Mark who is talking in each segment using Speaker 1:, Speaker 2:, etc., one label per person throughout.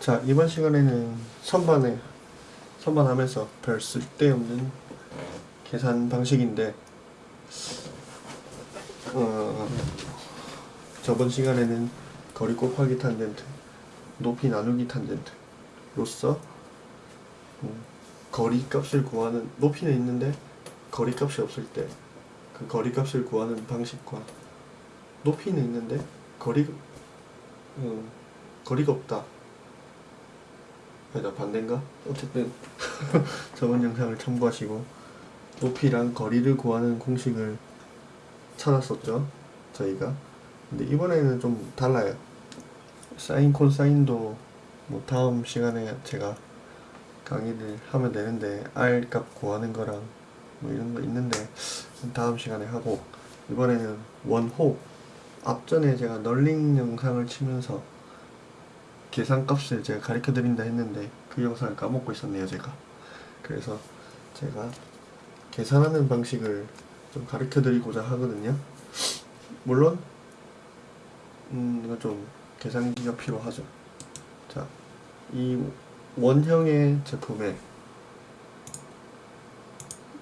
Speaker 1: 자 이번 시간에는 선반에 선반하면서 별 쓸데없는 계산 방식인데 어, 저번 시간에는 거리 곱하기 탄젠트 높이 나누기 탄젠트로서 음, 거리 값을 구하는 높이는 있는데 거리 값이 없을 때 그 거리 값을 구하는 방식과 높이는 있는데 거리 음, 거리가 없다 아니다 반대인가? 어쨌든 저번 영상을 참고하시고 높이랑 거리를 구하는 공식을 찾았었죠 저희가. 근데 이번에는 좀 달라요. 사인 콘사인도 뭐 다음 시간에 제가 강의를 하면 되는데 R 값 구하는 거랑 뭐 이런 거 있는데 다음 시간에 하고 이번에는 원호. 앞전에 제가 널링 영상을 치면서 계산값을 제가 가르쳐 드린다 했는데 그 영상을 까먹고 있었네요 제가. 그래서 제가 계산하는 방식을 좀 가르쳐 드리고자 하거든요. 물론 음 이거 좀 계산기가 필요하죠. 자이 원형의 제품에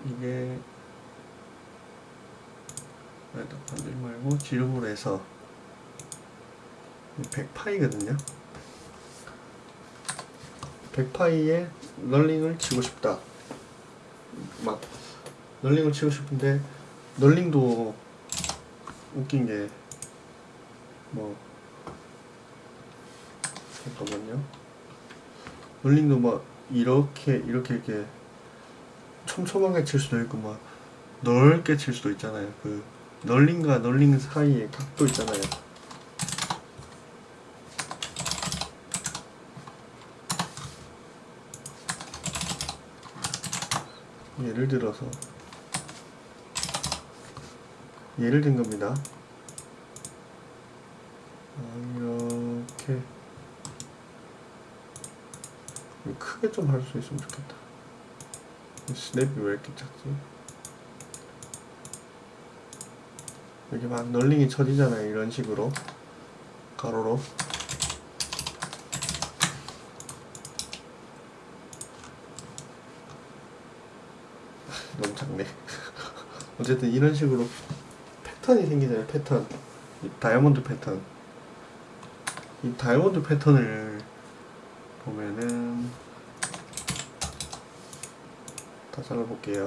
Speaker 1: 이게 반대 말고 지름으로 해서 100파이거든요 100파이에 널링을 치고 싶다. 막 널링을 치고 싶은데 널링도 웃긴 게 뭐 잠깐만요. 널링도 막 이렇게 이렇게 이렇게 촘촘하게 칠 수도 있고 막 넓게 칠 수도 있잖아요. 그 널링과 널링 사이에 각도 있잖아요 예를 들어서 예를 든 겁니다. 아, 이렇게 크게 좀 할 수 있으면 좋겠다. 스냅이 왜 이렇게 작지? 여기 막 널링이 쳐지잖아요 이런 식으로. 가로로 너무 작네. 어쨌든 이런 식으로 패턴이 생기잖아요 패턴. 이 다이아몬드 패턴. 이 다이아몬드 패턴을 보면은 다 잘라볼게요.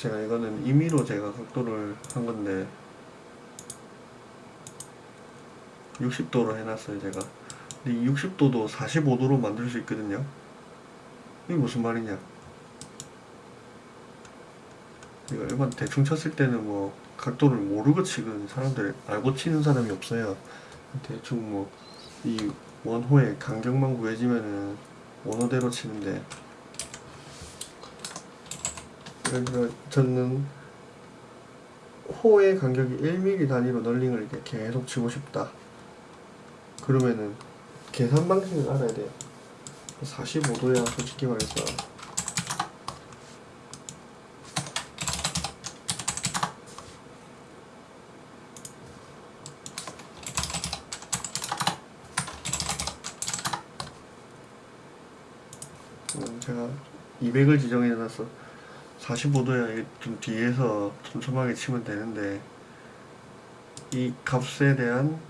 Speaker 1: 제가 이거는 임의로 제가 각도를 한 건데 60도로 해놨어요 제가 60도도 45도로 만들 수 있거든요. 이게 무슨 말이냐? 이거 일반 대충 쳤을 때는 뭐 각도를 모르고 치는 사람들 알고 치는 사람이 없어요. 대충 뭐 이 원호의 간격만 구해지면은 원호대로 치는데. 예를 들어 저는 호의 간격이 1mm 단위로 널링을 이렇게 계속 치고 싶다. 그러면은 계산 방식을 알아야 돼요. 45도야 솔직히 말해서. 음, 제가 200을 지정해 놨어 45도야 좀 뒤에서 촘촘하게 치면 되는데 이 값에 대한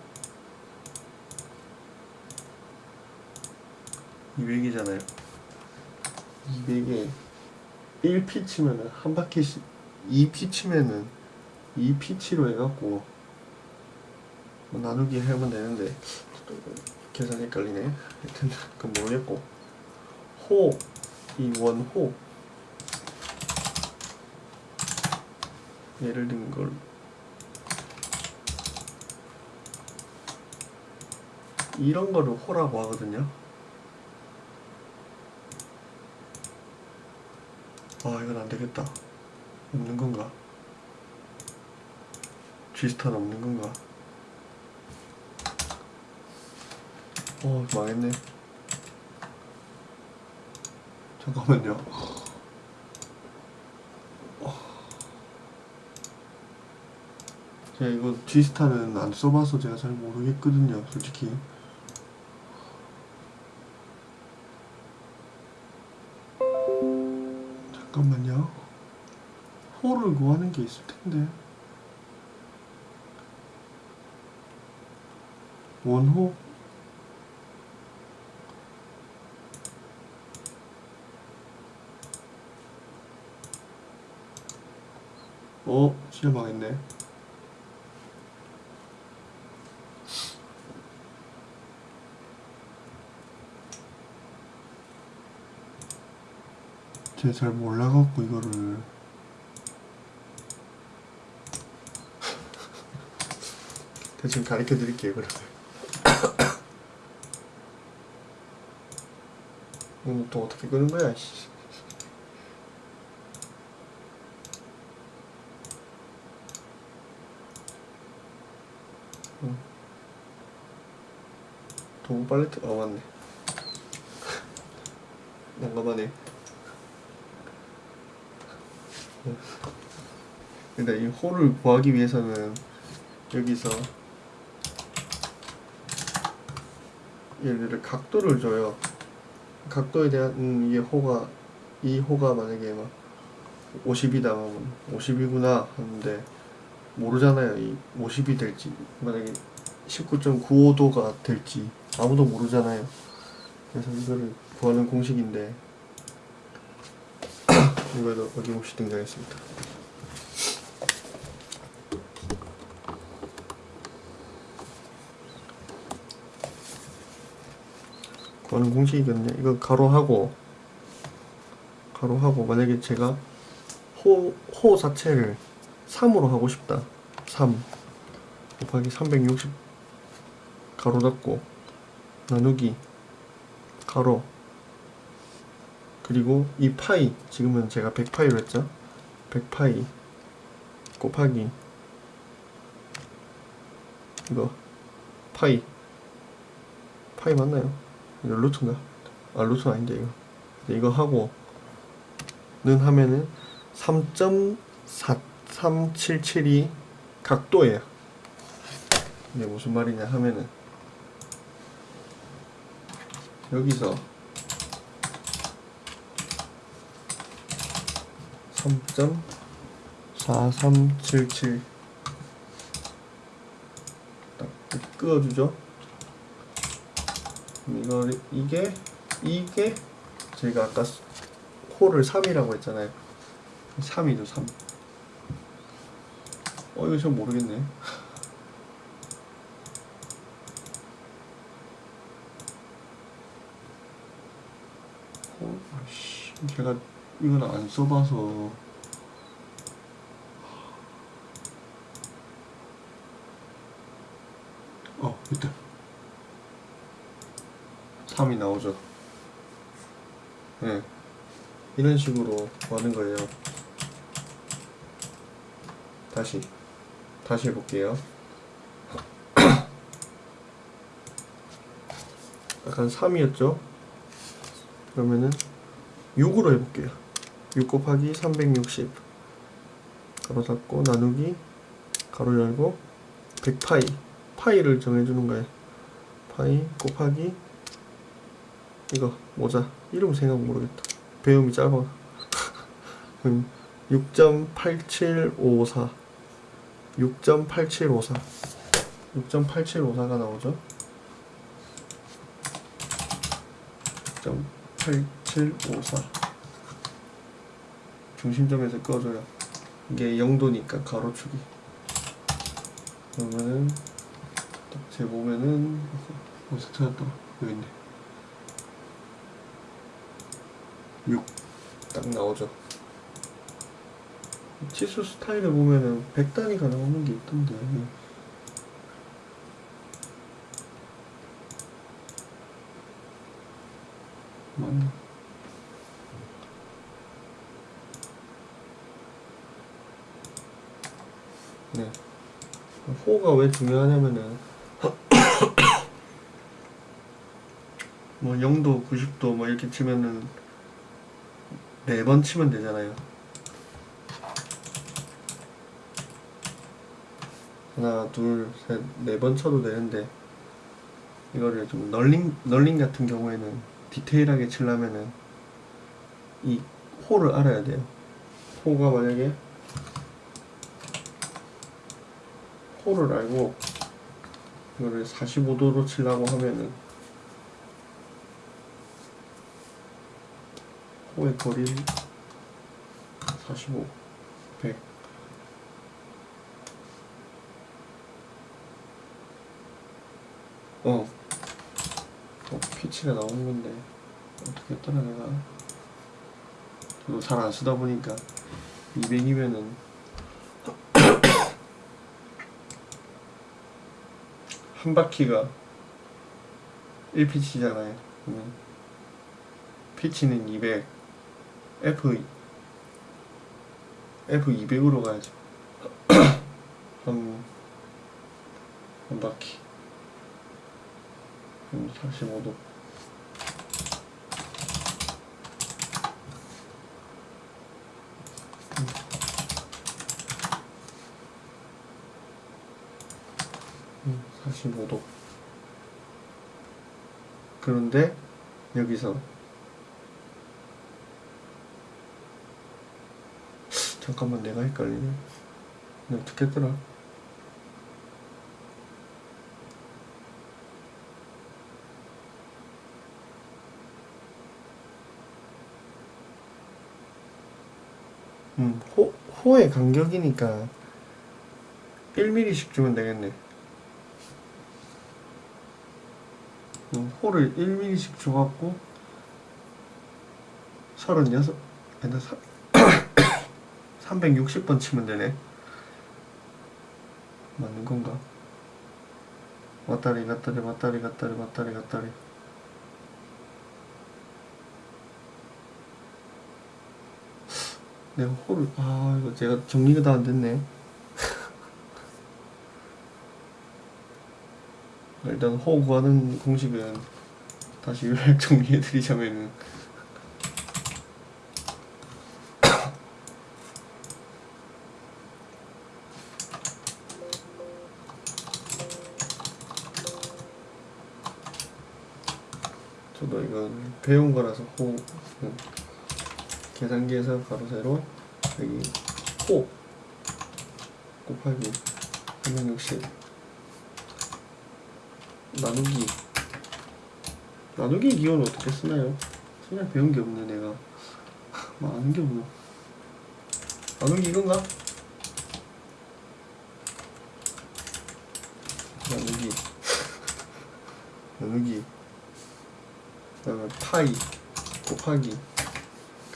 Speaker 1: 200이잖아요. 200에 1피 치면은 한 바퀴씩 2피 치면은 2피 치로 해갖고 뭐 나누기 하면 되는데 계산 헷갈리네. 하여튼 그건 모르겠고. 호, 이 원호. 예를 든 걸. 이런 거를 호라고 하거든요 아 이건 안되겠다. 없는 건가? G스타는 없는 건가? 어 망했네. 잠깐만요. 제가 이거 G스타는 안 써봐서 제가 잘 모르겠거든요 솔직히 호를 구하는 게 있을 텐데. 원호. 어 진짜 망했네. 제가 잘 몰라갖고 이거를 대충 가르쳐 드릴게요 그러면. 이거 또 어떻게 끄는 거야. 도구 팔레트 어 맞네. 난감하네. 근데 이 홀을 구하기 위해서는 여기서 얘를 각도를 줘요. 각도에 대한 음, 이게 호가 이 호가 만약에 막 50이다 하면 50이구나 하는데 모르잖아요. 이 50이 될지 만약에 19.95도가 될지 아무도 모르잖아요. 그래서 이거를 구하는 공식인데 이거도 어김없이 등장했습니다. 구하는 공식이거든요. 이거 가로하고 가로하고 만약에 제가 호, 호 자체를 3으로 하고 싶다. 3 곱하기 360 가로 닫고 나누기 가로 그리고 이 파이 지금은 제가 100파이로 했죠 100파이 곱하기 이거 파이 파이 맞나요? 이거 루트인가? 아 루트 아닌데 이거. 이거 하고 는 하면은 3.4377이 각도예요. 근데 무슨 말이냐 하면은 여기서 3.4377 딱 끄어주죠 이거 이게 이게 제가 아까 호를 3이라고 했잖아요 3이죠 3 어, 이거 좀 모르겠네. 어, 아씨, 제가 이건 안 써봐서. 어, 있다. 3이 나오죠. 네. 이런 식으로 하는 거예요. 다시. 다시 해볼게요. 약간 3이었죠? 그러면은 6으로 해볼게요. 6 곱하기 360 가로 닫고 나누기 가로 열고 100파이 파이를 정해주는 거예요. 파이 곱하기 이거 모자. 이름 생각 모르겠다. 배움이 짧아. 그럼 6.8754 6.8754 6.8754가 나오죠? 6.8754 중심점에서 꺼줘요. 이게 0도니까 가로축이. 그러면은 딱 재보면은 어디서 찾았더라? 여기 있네 6 딱 나오죠. 치수 스타일을 보면은 100단위가 나오는 게 있던데. 맞나? 네. 호가 왜 중요하냐면은 뭐 0도, 90도 뭐 이렇게 치면은 네 번 치면 되잖아요 하나 둘셋네 번 쳐도 되는데 이거를 좀 널링 널링 같은 경우에는 디테일하게 치려면은 이 호를 알아야 돼요. 호가 만약에 호를 알고 이거를 45도로 치려고 하면은 호의 거리를 45, 100 어. 어, 피치가 나오는 건데 어떻게 했더라 내가? 저도 잘 안 쓰다 보니까 200이면은. 한 바퀴가 1피치잖아요 그러면. 피치는 200 F F 200으로 가야죠 한, 한 바퀴. 그럼 45도. 음, 45도. 그런데 여기서 잠깐만 내가 헷갈리네. 내가 어떻게 했더라? 음, 호, 호의 간격이니까 1mm씩 주면 되겠네. 음, 호를 1mm씩 줘갖고 36 아니다 360번 치면 되네. 맞는 건가? 왔다리 갔다리 왔다리 갔다리 왔다리 갔다리. 내가 호를 아 이거 제가 정리가 다 안 됐네. 일단 호 구하는 공식은 다시 요약 정리해 드리자면은 저도 이건 배운 거라서 호 음, 계산기에서 가로 세로 여기 호 곱하기 360 나누기. 나누기 기호는 어떻게 쓰나요? 그냥 배운 게 없네 내가. 뭐 아는 게 없나? 나누기 이건가? 나누기. 나누기 그다음에 파이 곱하기.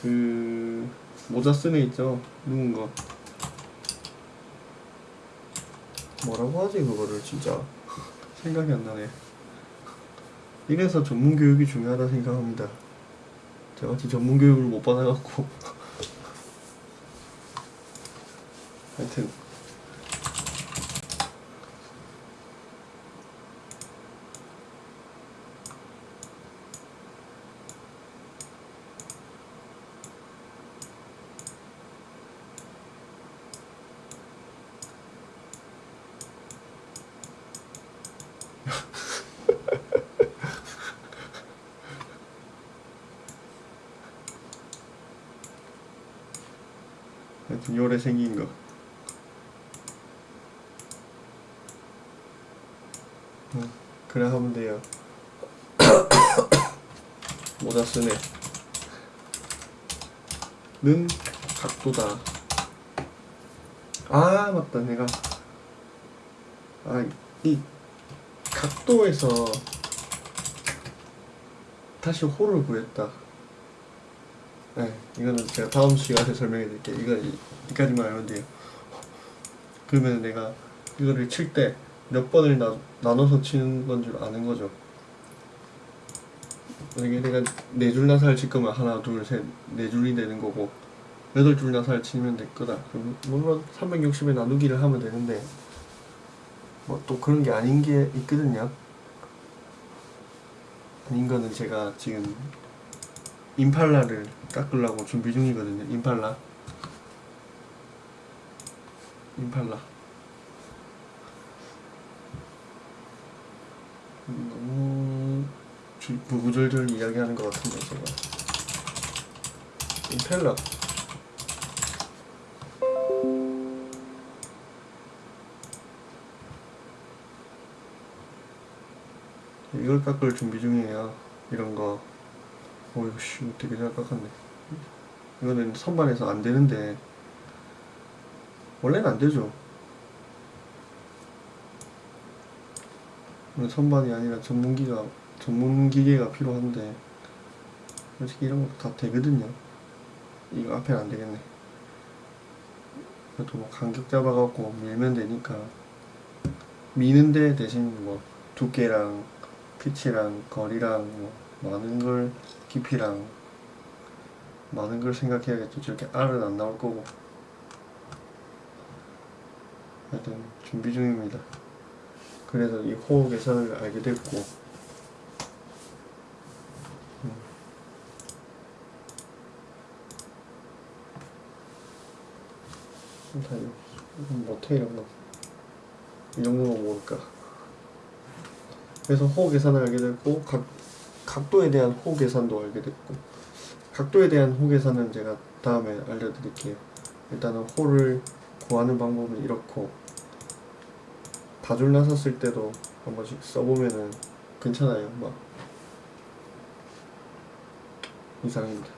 Speaker 1: 그 모자 애 있죠? 누군 거? 뭐라고 하지 그거를 진짜? 생각이 안 나네. 이래서 전문 교육이 중요하다 생각합니다. 저같이 전문 교육을 못 받아갖고. 하여튼 하여튼 요래 생긴 거 어, 그래 하면 돼요. 모자 쓰네. 는 각도다. 아 맞다. 내가. 아이 각도에서 다시 호를 구했다 네, 이거는 제가 다음 시간에 설명해 드릴게요. 이거 이- 여기까지만 알면 돼요. 그러면 내가 이거를 칠 때 몇 번을 나, 나눠서 치는 건 줄 아는 거죠. 만약에 내가 네 줄 나사를 칠 거면 하나, 둘, 셋, 네 줄이 되는 거고 여덟 줄 나사를 치면 될 거다. 물론 360에 나누기를 하면 되는데 뭐 또 그런 게 아닌 게 있거든요. 아닌 거는 제가 지금 임팔라를 깎으려고 준비 중이거든요. 임팔라. 임팔라. 너무 주- 구구절절 이야기하는 것 같은데 제가 임펠러 이걸 깎을 준비 중이에요 이런 거 어이구 씨 되게 잘 깎았네. 이거는 선반에서 안 되는데. 원래는 안 되죠. 이건 선반이 아니라 전문기가 전문 기계가 필요한데 솔직히 이런 것도 다 되거든요. 이거 앞에는 안 되겠네. 그래도 뭐 간격 잡아갖고 밀면 되니까. 미는데 대신 뭐 두께랑 피치랑 거리랑 뭐 많은 걸 깊이랑 많은 걸 생각해야겠죠 저렇게 R은 안 나올 거고 하여튼 준비 중입니다 그래서 이 호흡 계산을 알게 됐고 음. 다 못해 이런 거. 이 정도만 모를까. 그래서 호흡 계산을 알게 됐고 각 각도에 대한 호흡 계산도 알게 됐고 각도에 대한 호흡 계산은 제가 다음에 알려드릴게요. 일단은 호를 구하는 방법은 이렇고 다줄 나섰을 때도 한 번씩 써보면은 괜찮아요. 막 이상입니다.